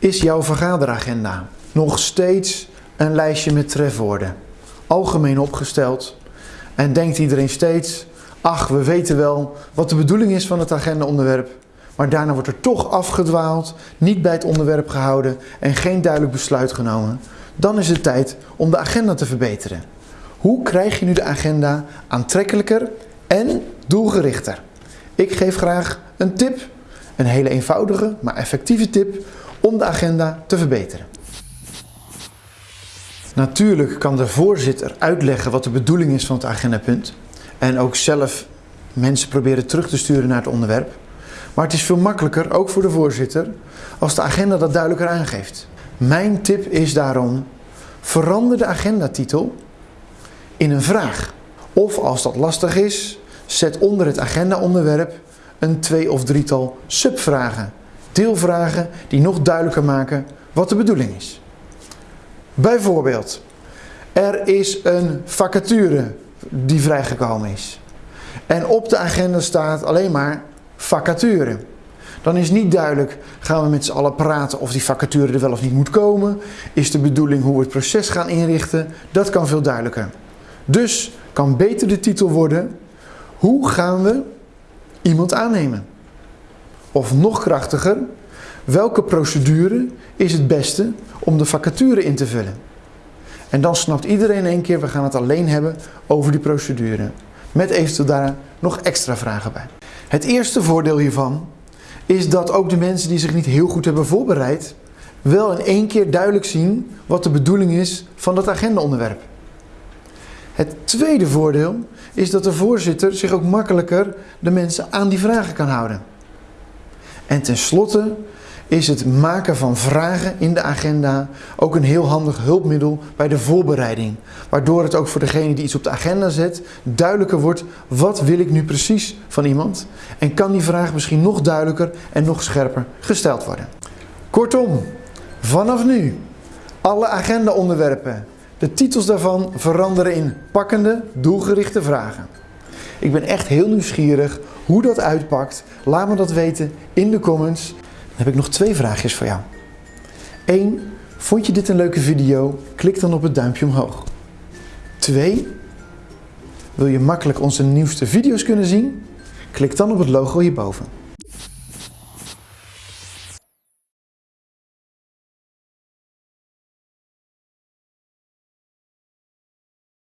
Is jouw vergaderagenda nog steeds een lijstje met trefwoorden? Algemeen opgesteld. En denkt iedereen steeds, ach we weten wel wat de bedoeling is van het agendaonderwerp. Maar daarna wordt er toch afgedwaald, niet bij het onderwerp gehouden en geen duidelijk besluit genomen. Dan is het tijd om de agenda te verbeteren. Hoe krijg je nu de agenda aantrekkelijker en doelgerichter? Ik geef graag een tip, een hele eenvoudige maar effectieve tip om de agenda te verbeteren. Natuurlijk kan de voorzitter uitleggen wat de bedoeling is van het agendapunt en ook zelf mensen proberen terug te sturen naar het onderwerp. Maar het is veel makkelijker, ook voor de voorzitter, als de agenda dat duidelijker aangeeft. Mijn tip is daarom, verander de agendatitel in een vraag. Of als dat lastig is, zet onder het agendaonderwerp een twee of drietal subvragen. Deelvragen die nog duidelijker maken wat de bedoeling is. Bijvoorbeeld, er is een vacature die vrijgekomen is. En op de agenda staat alleen maar vacature. Dan is niet duidelijk, gaan we met z'n allen praten of die vacature er wel of niet moet komen? Is de bedoeling hoe we het proces gaan inrichten? Dat kan veel duidelijker. Dus kan beter de titel worden, hoe gaan we iemand aannemen? Of nog krachtiger, welke procedure is het beste om de vacature in te vullen? En dan snapt iedereen in één keer, we gaan het alleen hebben over die procedure. Met eventueel daar nog extra vragen bij. Het eerste voordeel hiervan is dat ook de mensen die zich niet heel goed hebben voorbereid, wel in één keer duidelijk zien wat de bedoeling is van dat agendaonderwerp. Het tweede voordeel is dat de voorzitter zich ook makkelijker de mensen aan die vragen kan houden. En tenslotte is het maken van vragen in de agenda ook een heel handig hulpmiddel bij de voorbereiding. Waardoor het ook voor degene die iets op de agenda zet duidelijker wordt wat wil ik nu precies van iemand. En kan die vraag misschien nog duidelijker en nog scherper gesteld worden. Kortom, vanaf nu alle agendaonderwerpen, de titels daarvan veranderen in pakkende, doelgerichte vragen. Ik ben echt heel nieuwsgierig hoe dat uitpakt. Laat me dat weten in de comments heb ik nog twee vraagjes voor jou. 1. Vond je dit een leuke video? Klik dan op het duimpje omhoog. 2. Wil je makkelijk onze nieuwste video's kunnen zien? Klik dan op het logo hierboven.